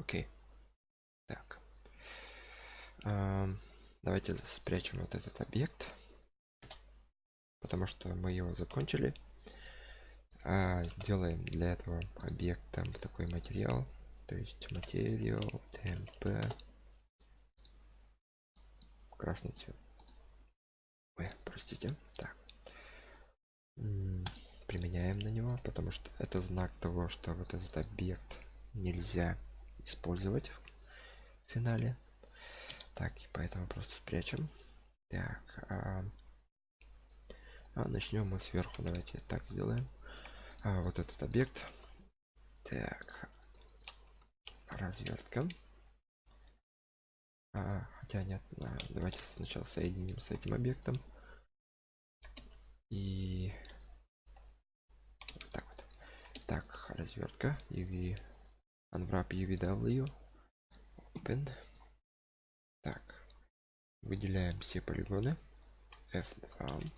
окей. Так. Давайте спрячем вот этот объект потому что мы его закончили. А, сделаем для этого объекта такой материал то есть материал тмп. Красный цвет. Ой, простите. Так. Применяем на него потому что это знак того что вот этот объект нельзя использовать в финале. Так и поэтому просто спрячем. Так а, а начнем мы сверху давайте так сделаем. А, вот этот объект. Так развертка. А, хотя нет а, давайте сначала соединим с этим объектом. И так вот. Так развертка uv unwrap uvw open. Так. Выделяем все полигоны. F2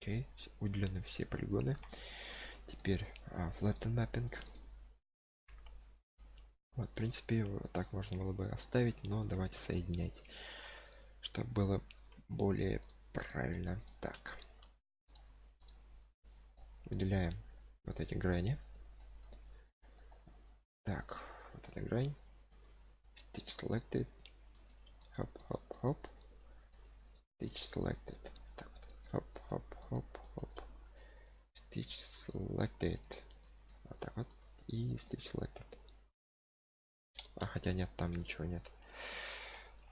окей. Выделены все полигоны. Теперь а, flatten mapping. Вот в принципе вот так можно было бы оставить но давайте соединять чтобы было более правильно. Так. Выделяем вот эти грани так вот эта грань. Stitch selected. Хоп хоп хоп stitch selected. Так хоп хоп хоп хоп stitch selected. Вот так вот. И stitch selected. А хотя нет там ничего нет.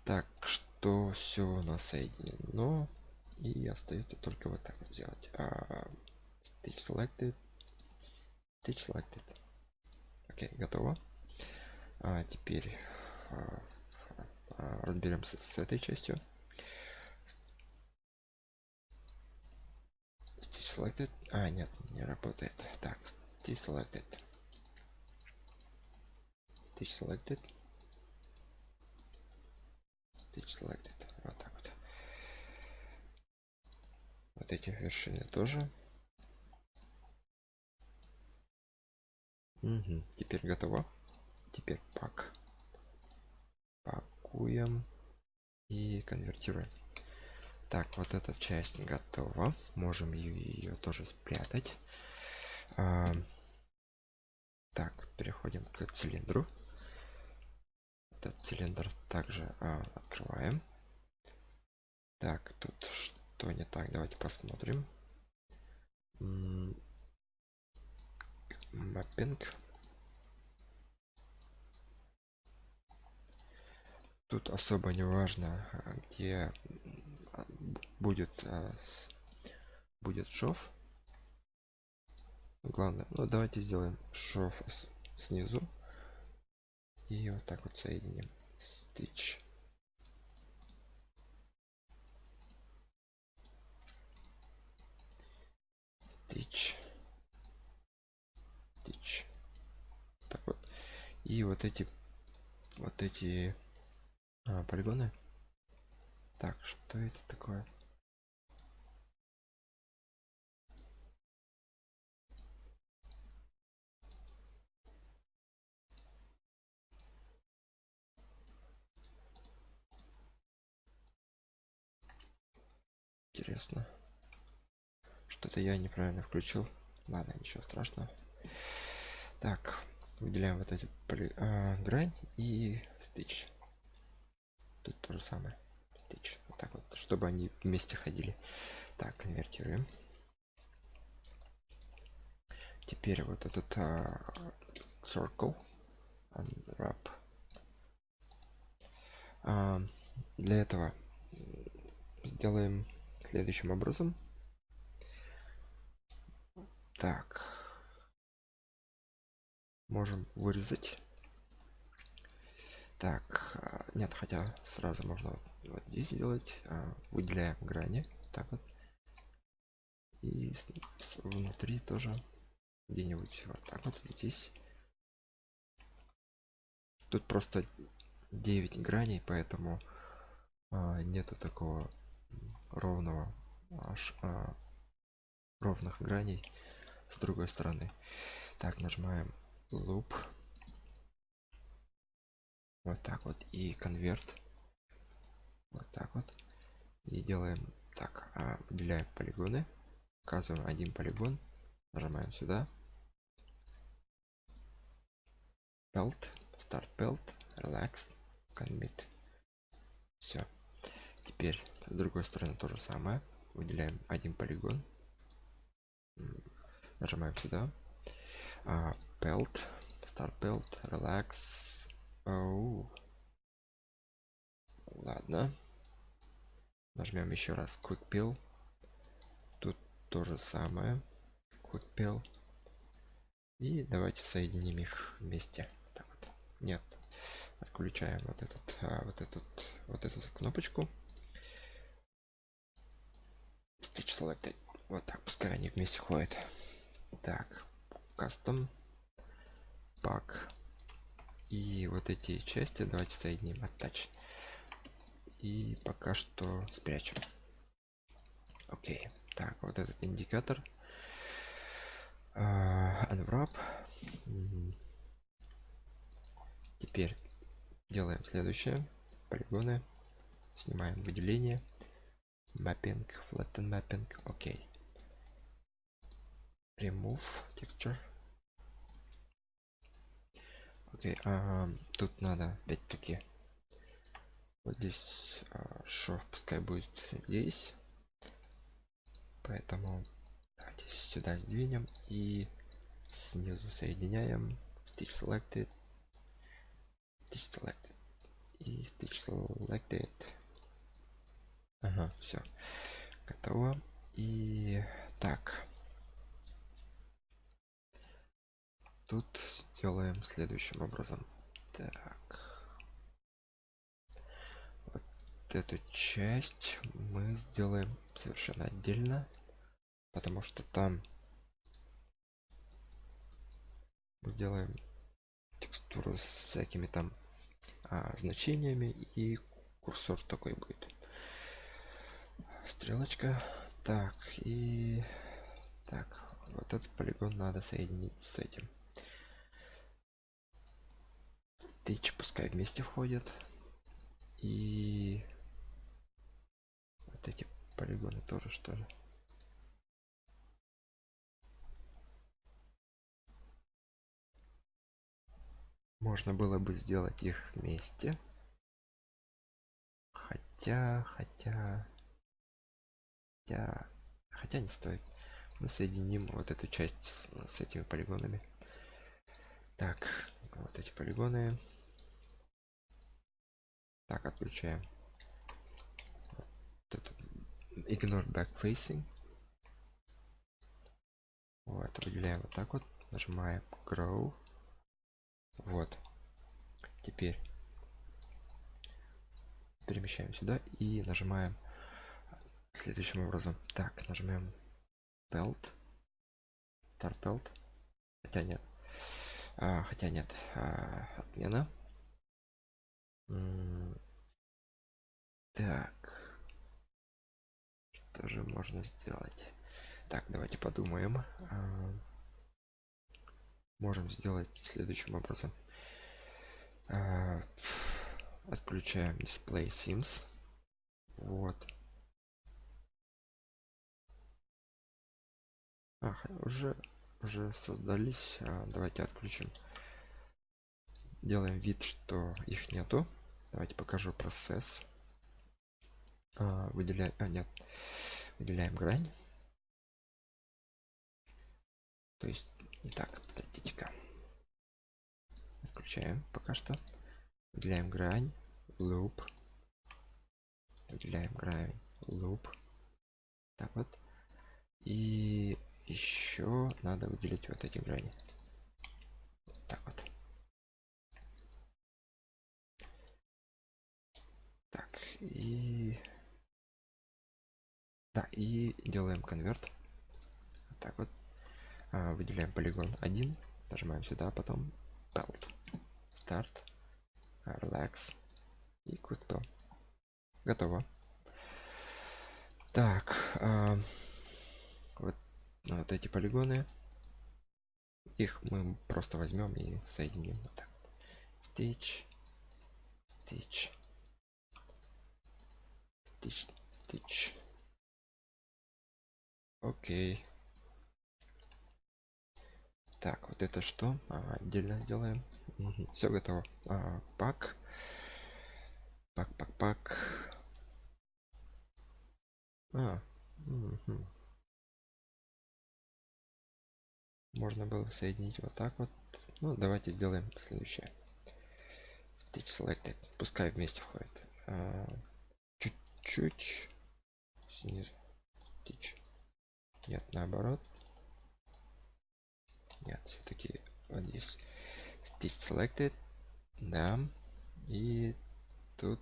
Так что все у нас соединено. И остается только вот так вот сделать а, stitch selected. Stitch selected окей готово. А теперь а, а, разберемся с этой частью. Selected а нет не работает. Так stitch selected stitch selected stitch selected вот так вот. Вот эти вершины тоже угу. теперь готово. Теперь пак. Пакуем. И конвертируем. Так вот эта часть готова. Можем ее, тоже спрятать. А, так переходим к цилиндру. Этот цилиндр также а, открываем. Так тут что не так? Давайте посмотрим маппинг. Тут особо не важно где будет а, будет шов. Главное ну давайте сделаем шов снизу. И вот так вот соединим. Stitch stitch stitch так вот и вот эти вот эти а, полигоны. Так что это такое? Интересно. Что-то я неправильно включил. Ладно ничего страшного. Так выделяем вот эти поли, а, грань и стич тут то же самое. Стич вот так вот чтобы они вместе ходили. Так конвертируем теперь вот этот а, circle unwrap. А, для этого сделаем следующим образом. Так можем вырезать. Так а, нет хотя сразу можно вот здесь сделать а, выделяем грани так вот. И внутри тоже где-нибудь вот так вот здесь. Тут просто 9 граней поэтому а, нету такого ровного аж а, ровных граней с другой стороны. Так нажимаем loop. Вот так вот. И конверт. Вот так вот. И делаем так а, выделяем полигоны указываем один полигон. Нажимаем сюда. Belt start belt relax. Commit. Все теперь с другой стороны то же самое. Выделяем один полигон. Нажимаем сюда а, belt start belt relax Оу. ладно. Нажмем еще раз quick pill. Тут то же самое. Quick pill. И давайте соединим их вместе. Так вот. Нет. Отключаем вот этот а, вот этот вот эту кнопочку. Stitch selected. Вот так. Пускай они вместе ходят. Так custom pack и вот эти части давайте соединим attach и пока что спрячем. Окей. Так вот этот индикатор. Uh, unwrap. Теперь делаем следующее. Полигоны. Снимаем выделение. Mapping. Flatten mapping. Окей. Remove texture окей а, тут надо опять-таки вот здесь а, шов пускай будет здесь. Поэтому давайте сюда сдвинем и снизу соединяем stitch selected stitch selected и stitch selected. Ага все готово. И так тут сделаем следующим образом. Так. Вот эту часть мы сделаем совершенно отдельно потому что там мы сделаем текстуру с всякими там а, значениями и курсор такой будет. Стрелочка. Так и так вот этот полигон надо соединить с этим Stitch пускай вместе входят и вот эти полигоны тоже что ли. Можно было бы сделать их вместе. Хотя хотя хотя хотя не стоит. Мы соединим вот эту часть с, с этими полигонами. Так вот эти полигоны так отключаем. Ignore back facing вот выделяем вот так вот. Нажимаем grow. Вот. Теперь перемещаем сюда и нажимаем следующим образом. Так нажмем belt start belt хотя нет. А, хотя нет а, отмена так. Что же можно сделать? Так давайте подумаем. А, можем сделать следующим образом. А, отключаем display sims. Вот. А, уже уже создались. А, давайте отключим. Делаем вид что их нету давайте покажу процесс. А, выделяем а нет. Выделяем грань. То есть не так подождите-ка отключаем пока что. Выделяем грань loop. Выделяем грань loop. Так вот. И еще надо выделить вот эти грани. Так вот и да и делаем конверт. Вот так вот. А, выделяем полигон 1 нажимаем сюда потом belt start relax и quick готово. Так а, вот, вот эти полигоны. Их мы просто возьмем и соединим вот так. stitch stitch stitch stitch окей. Так вот это что? Ага, отдельно сделаем. Все готово. А, пак. Пак пак пак. А, мгм. можно было соединить вот так вот. Ну давайте сделаем следующее. Stitch selected. Пускай вместе входит. А, чуть-чуть снизу. Stitch нет наоборот. Нет все-таки вот здесь stitch selected. Да. И тут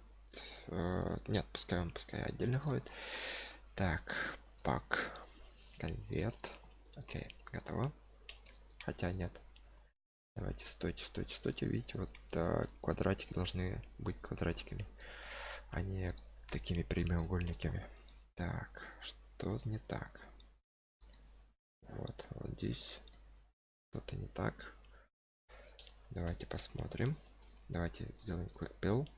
э, нет пускай он пускай отдельно ходит. Так пак конверт. Окей готово. Хотя нет. Давайте стойте стойте стойте. Видите вот э, квадратики должны быть квадратиками а не такими прямоугольниками. Так что не так. Вот вот здесь что-то не так. Давайте посмотрим. Давайте сделаем quick pill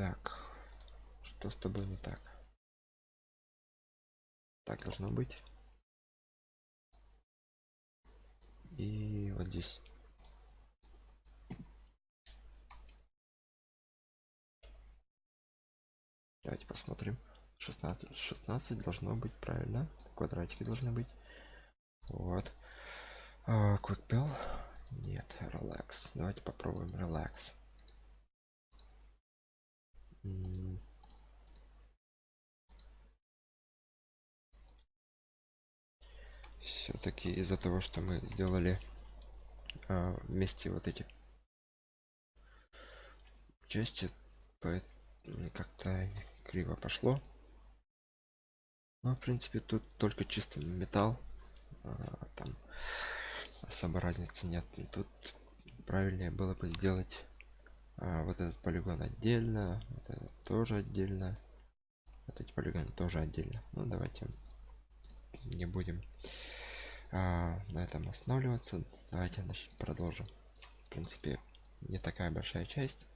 так что с тобой не так? Так должно быть. И вот здесь давайте посмотрим. 16 16 должно быть правильно. Квадратики должны быть. Вот. А, quick pill нет relax давайте попробуем relax все-таки из-за того что мы сделали а, вместе вот эти части как-то криво пошло. Ну в принципе тут только чисто металл а, там особо разницы нет. Тут правильнее было бы сделать а, вот этот полигон отдельно вот этот тоже отдельно. Вот эти полигоны тоже отдельно. Ну давайте не будем а, на этом останавливаться. Давайте значит, продолжим. В принципе не такая большая часть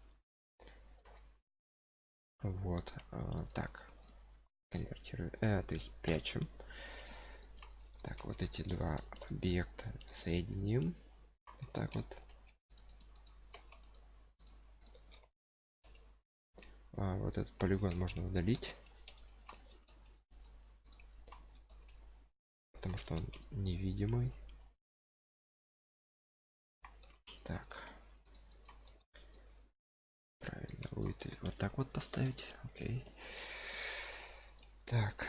вот а, так конвертирую. Э, то есть прячем. Так вот эти два объекта соединим. Вот так вот. А, вот этот полигон можно удалить потому что он невидимый так правильно будет вот так вот поставить. Окей. Так.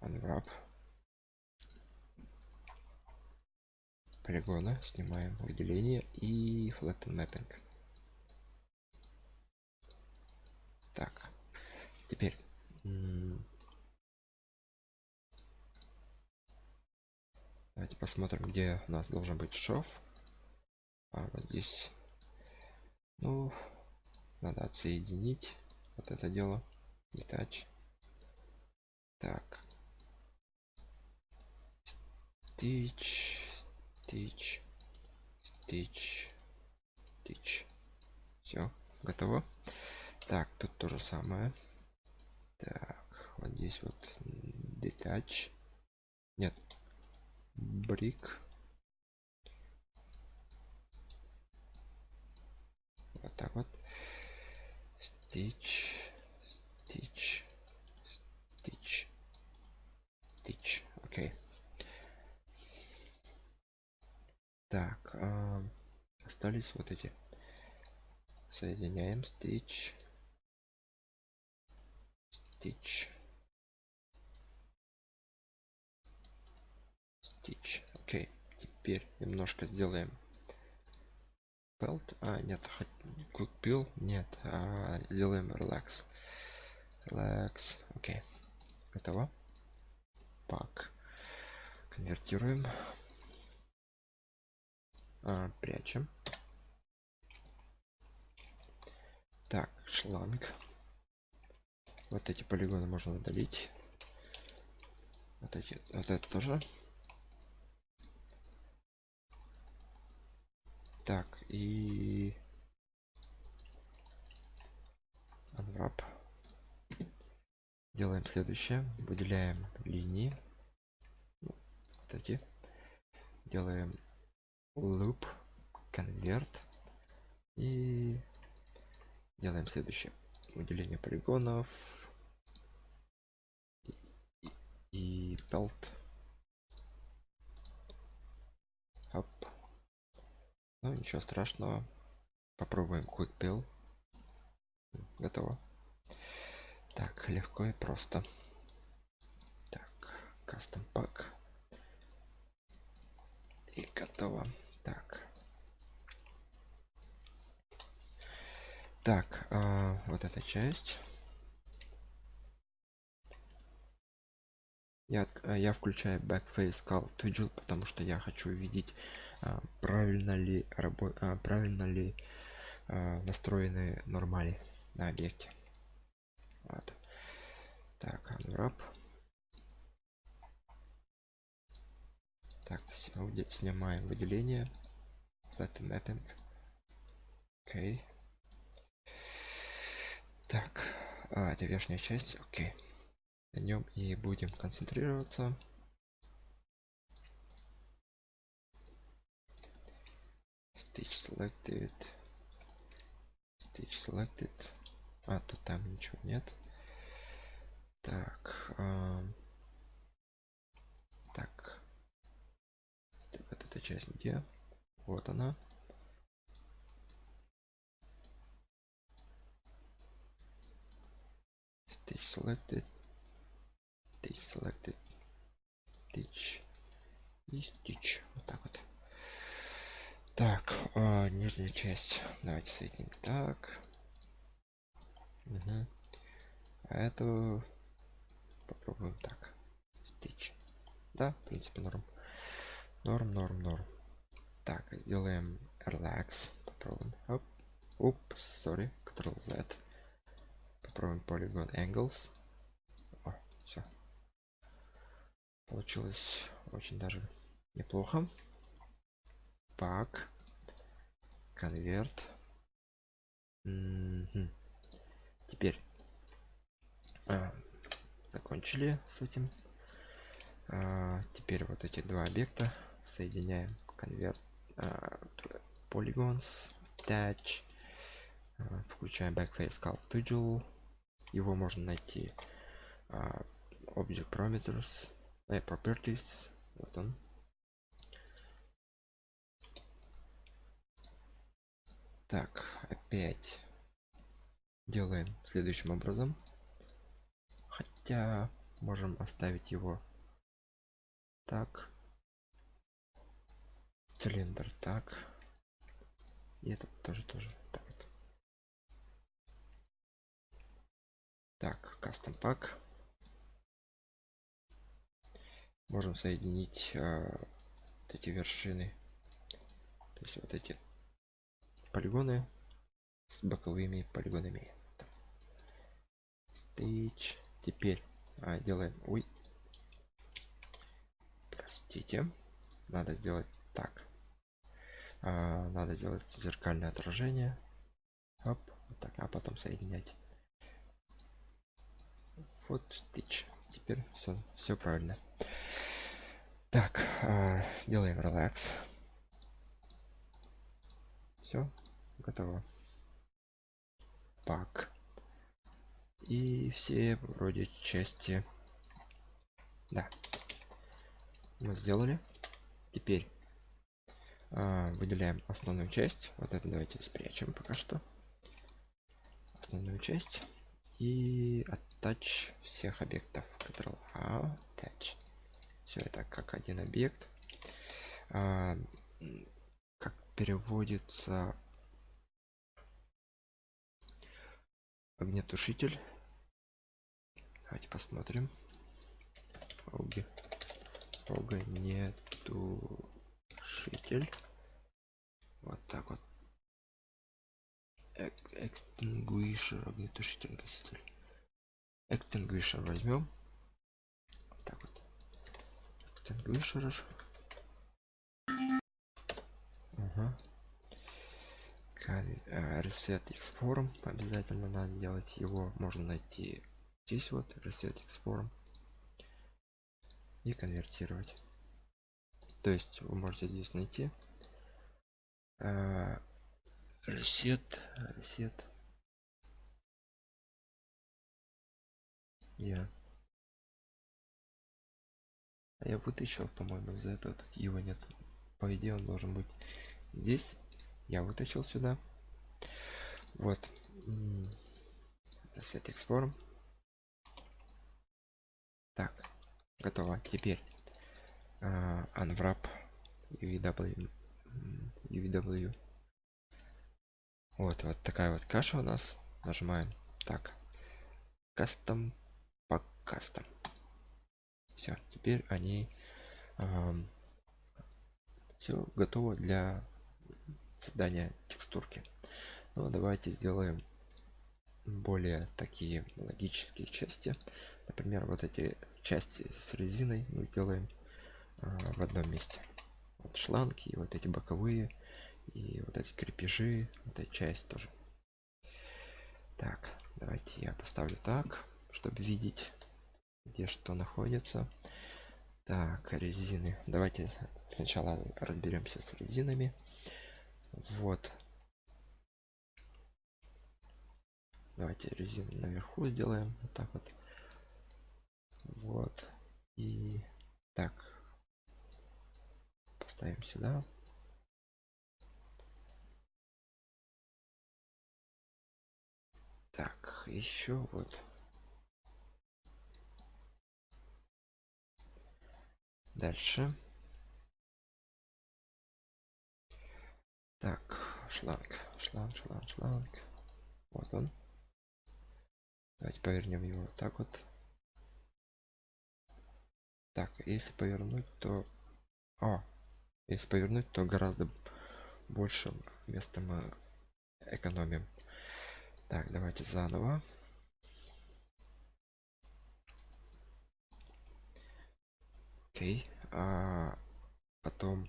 Unwrap. Полигона снимаем выделение и flatten mapping. Так. Теперь давайте посмотрим где у нас должен быть шов а вот здесь. Ну надо отсоединить вот это дело. Detach так. Stitch stitch stitch stitch все готово. Так тут то же самое. Так вот здесь вот detach нет брик вот так вот. Stitch stitch stitch stitch окей. Так а, остались вот эти. Соединяем stitch stitch stitch окей теперь немножко сделаем pelt а нет купил нет а, сделаем relax relax окей. Готово. Пак конвертируем. А, прячем. Так шланг. Вот эти полигоны можно удалить. Вот эти вот это тоже Так, и unwrap. Делаем следующее. Выделяем линии. Ну, вот эти. Делаем loop, convert. И делаем следующее. Выделение полигонов. И, и, belt. Оп. Ну, ничего страшного. Попробуем quick. Готово. Так, легко и просто. Так, custom pack. И готово. Так. Так, а, вот эта часть. Я, я включаю backface call to потому что я хочу увидеть правильно ли рабо а, правильно ли а, настроены нормали на объекте? Вот. так unwrap. Так снимаем выделение. Set mapping окей. Так а, это верхняя часть. Окей. Okay. на нем и будем концентрироваться stitch selected stitch selected а тут там ничего нет так а... так вот эта часть где вот она stitch selected stitch selected stitch и stitch вот так вот так а, нижняя часть. Давайте соединим. Так. Угу. а эту попробуем так. Стич да в принципе норм. Норм норм норм. Так сделаем relax. Попробуем. Оп. Упс sorry ctrl z. Попробуем polygon angles. О, все получилось очень даже неплохо пак конверт. Теперь а, закончили с этим. А, теперь вот эти два объекта соединяем. Конверт а, polygons attach. А, включаем backface call to его можно найти а, object parameters э, properties. Вот он так опять делаем следующим образом. Хотя можем оставить его так. Цилиндр так. И этот тоже тоже так так кастом пак можем соединить э, вот эти вершины. То есть вот эти полигоны с боковыми полигонами. Stitch. теперь а, делаем ой. Простите. Надо сделать так. А, надо сделать зеркальное отражение. Оп, вот так а потом соединять. Вот stitch теперь все все правильно. Так а, делаем relax все готово. Пак. И все вроде части. Да. Мы сделали. Теперь а, выделяем основную часть. Вот это давайте спрячем пока что. Основную часть. И attach всех объектов. Ctrl A, attach. Все это как один объект. А, переводится огнетушитель давайте посмотрим. Огни. огнетушитель вот так вот. Extinguisher огнетушитель гаситель extinguisher возьмем. Так вот. Extinguisher Ага. Э, reset x обязательно надо делать его можно найти здесь вот reset x и конвертировать. То есть вы можете здесь найти. Э, reset reset. Я. А я вытащил по-моему из-за этого тут его нет. По идее он должен быть здесь. Я вытащил сюда. Вот. X form так готово. Теперь а, unwrap UW м, UW вот вот такая вот каша у нас. Нажимаем. Так. Кастом по кастом все теперь они все готово для создания текстурки. Ну давайте сделаем более такие логические части. Например вот эти части с резиной мы делаем а, в одном месте. Вот шланги и вот эти боковые и вот эти крепежи вот эта часть тоже. Так давайте я поставлю так чтобы видеть где что находится. Так резины. Давайте сначала разберемся с резинами вот. Давайте резину наверху сделаем. Вот так вот. Вот. И так. Поставим сюда. Так еще вот. Дальше так шланг шланг шланг шланг. Вот он. Давайте повернем его вот так вот. Так если повернуть то о если повернуть то гораздо больше места мы экономим. Так давайте заново. Окей а потом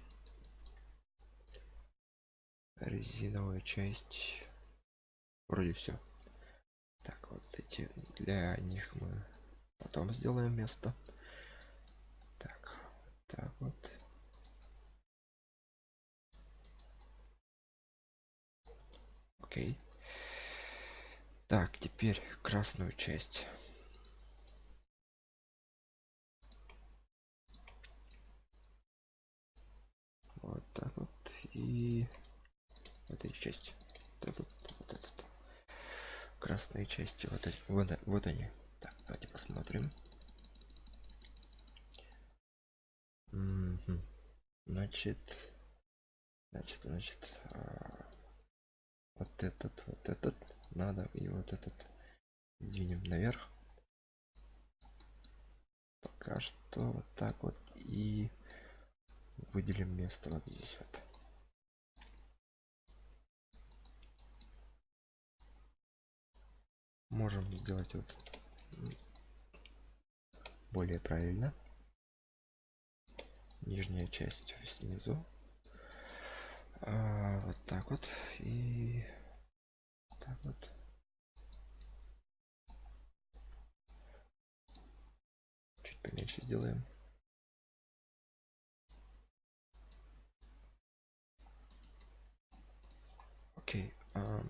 резиновая часть. Вроде все так вот эти для них мы потом сделаем место. Так так вот. Окей. Так теперь красную часть. Вот так вот и вот части вот этот, вот этот. красные части вот эти вот, вот они так давайте посмотрим Мгм. значит значит значит а, вот этот вот этот надо и вот этот двинем наверх пока что вот так вот и выделим место вот здесь вот можем сделать вот более правильно. Нижняя часть снизу. А, вот так вот. И так вот. Чуть поменьше сделаем. Окей а,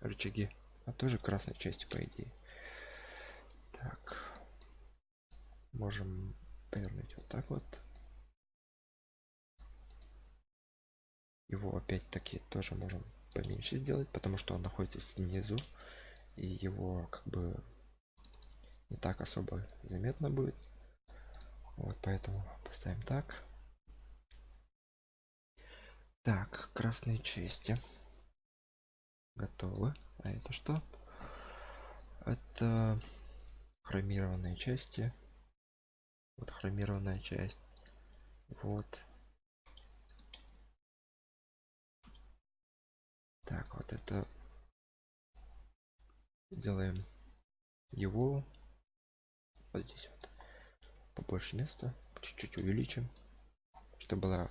рычаги а тоже красной части по идее. Так. Можем повернуть вот так вот. Его опять-таки тоже можем поменьше сделать потому что он находится снизу и его как бы не так особо заметно будет. Вот поэтому поставим так. Так красные части готовы а это что? Это хромированные части. Вот хромированная часть. Вот. Так вот это делаем его. Вот здесь вот побольше места. Чуть-чуть увеличим чтобы была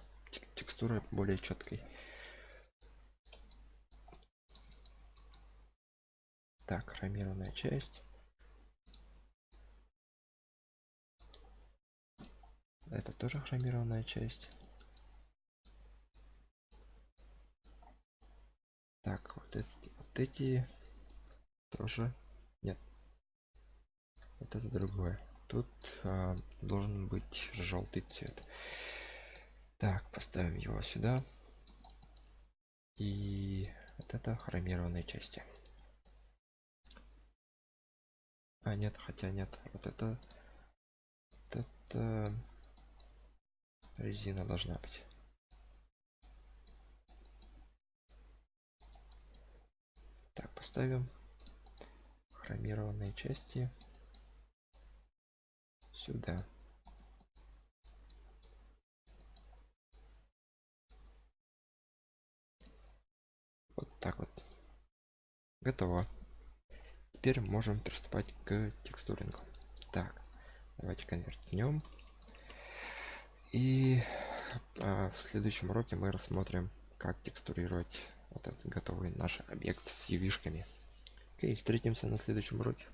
текстура более четкой Так, хромированная часть. Это тоже хромированная часть. Так, вот эти, вот эти тоже нет. Вот это другое. Тут а, должен быть желтый цвет. Так, поставим его сюда. И вот это хромированные части. А, нет, хотя нет. Вот это... Вот это... Резина должна быть. Так, поставим хромированные части сюда. Вот так вот. Готово. Теперь можем приступать к текстурингу. Так, давайте конвертнем. И а, в следующем уроке мы рассмотрим, как текстурировать вот этот готовый наш объект с ювишками. Окей, встретимся на следующем уроке.